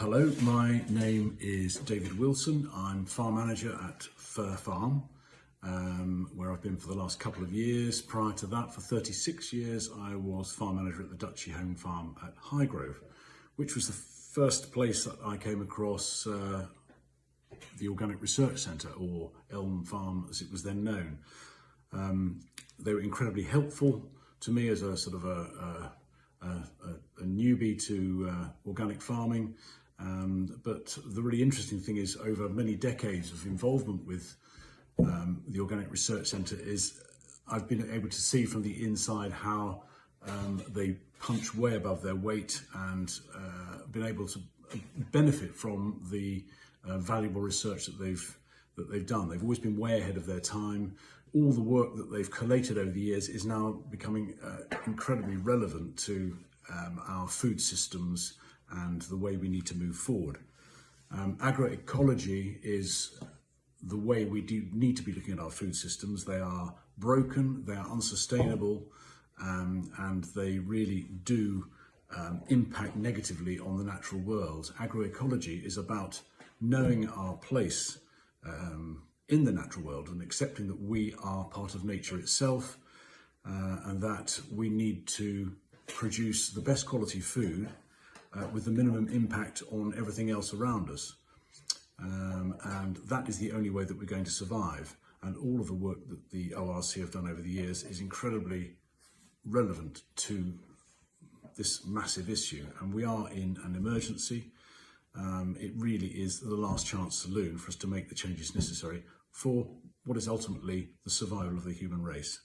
Hello, my name is David Wilson. I'm farm manager at Fir Farm, um, where I've been for the last couple of years. Prior to that, for 36 years, I was farm manager at the Duchy Home Farm at Highgrove, which was the first place that I came across uh, the Organic Research Centre, or Elm Farm as it was then known. Um, they were incredibly helpful to me as a sort of a, a, a, a newbie to uh, organic farming. Um, but the really interesting thing is over many decades of involvement with um, the Organic Research Centre is I've been able to see from the inside how um, they punch way above their weight and uh, been able to benefit from the uh, valuable research that they've that they've done. They've always been way ahead of their time. All the work that they've collated over the years is now becoming uh, incredibly relevant to um, our food systems and the way we need to move forward. Um, agroecology is the way we do need to be looking at our food systems. They are broken, they are unsustainable, um, and they really do um, impact negatively on the natural world. Agroecology is about knowing our place um, in the natural world and accepting that we are part of nature itself uh, and that we need to produce the best quality food uh, with the minimum impact on everything else around us. Um, and that is the only way that we're going to survive. And all of the work that the ORC have done over the years is incredibly relevant to this massive issue. And we are in an emergency. Um, it really is the last chance saloon for us to make the changes necessary for what is ultimately the survival of the human race.